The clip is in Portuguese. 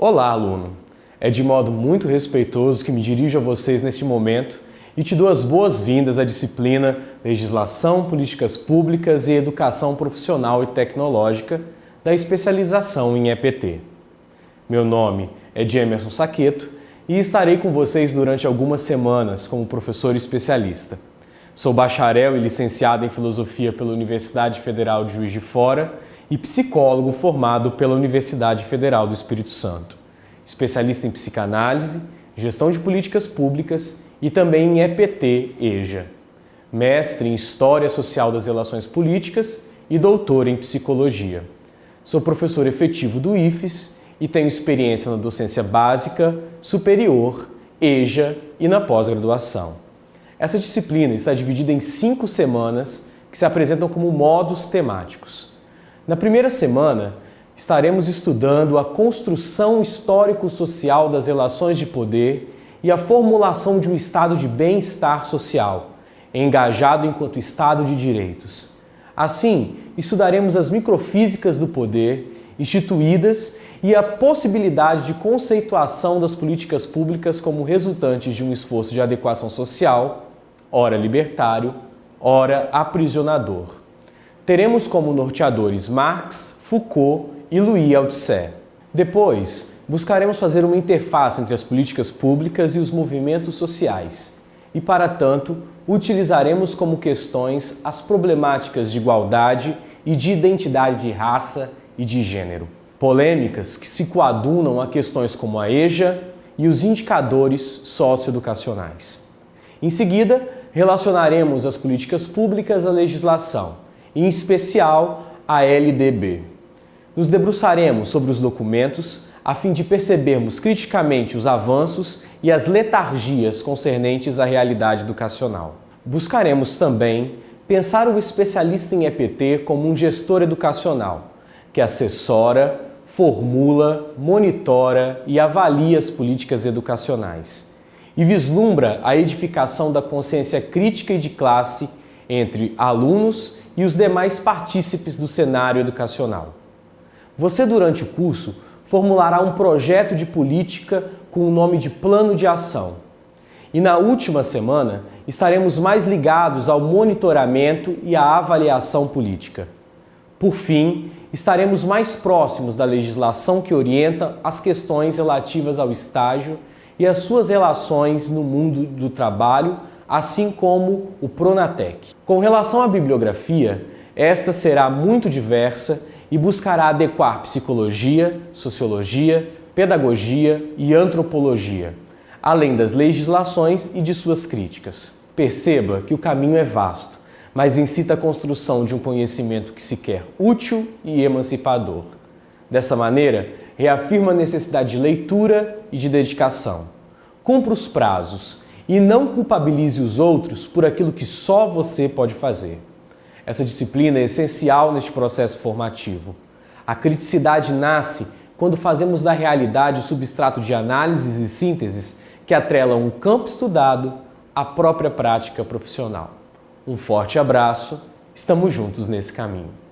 Olá, aluno! É de modo muito respeitoso que me dirijo a vocês neste momento e te dou as boas-vindas à disciplina Legislação, Políticas Públicas e Educação Profissional e Tecnológica da especialização em EPT. Meu nome é de Emerson Saqueto e estarei com vocês durante algumas semanas como professor especialista. Sou bacharel e licenciado em Filosofia pela Universidade Federal de Juiz de Fora e psicólogo formado pela Universidade Federal do Espírito Santo. Especialista em psicanálise, gestão de políticas públicas e também em EPT-EJA. Mestre em História Social das Relações Políticas e doutor em Psicologia. Sou professor efetivo do IFES e tenho experiência na docência básica, superior, EJA e na pós-graduação. Essa disciplina está dividida em cinco semanas que se apresentam como modos temáticos. Na primeira semana, estaremos estudando a construção histórico-social das relações de poder e a formulação de um estado de bem-estar social, engajado enquanto Estado de direitos. Assim, estudaremos as microfísicas do poder, instituídas e a possibilidade de conceituação das políticas públicas como resultantes de um esforço de adequação social ora libertário, ora aprisionador. Teremos como norteadores Marx, Foucault e Louis Althusser. Depois, buscaremos fazer uma interface entre as políticas públicas e os movimentos sociais. E, para tanto, utilizaremos como questões as problemáticas de igualdade e de identidade de raça e de gênero. Polêmicas que se coadunam a questões como a EJA e os indicadores socioeducacionais. Em seguida, relacionaremos as políticas públicas à legislação, em especial a LDB. Nos debruçaremos sobre os documentos a fim de percebermos criticamente os avanços e as letargias concernentes à realidade educacional. Buscaremos também pensar o especialista em EPT como um gestor educacional, que assessora, formula, monitora e avalia as políticas educacionais e vislumbra a edificação da consciência crítica e de classe entre alunos e os demais partícipes do cenário educacional. Você, durante o curso, formulará um projeto de política com o nome de Plano de Ação. E na última semana, estaremos mais ligados ao monitoramento e à avaliação política. Por fim, estaremos mais próximos da legislação que orienta as questões relativas ao estágio e as suas relações no mundo do trabalho, assim como o Pronatec. Com relação à bibliografia, esta será muito diversa e buscará adequar psicologia, sociologia, pedagogia e antropologia, além das legislações e de suas críticas. Perceba que o caminho é vasto, mas incita a construção de um conhecimento que se quer útil e emancipador. Dessa maneira, reafirma a necessidade de leitura e de dedicação. Cumpra os prazos e não culpabilize os outros por aquilo que só você pode fazer. Essa disciplina é essencial neste processo formativo. A criticidade nasce quando fazemos da realidade o substrato de análises e sínteses que atrelam o campo estudado à própria prática profissional. Um forte abraço, estamos juntos nesse caminho.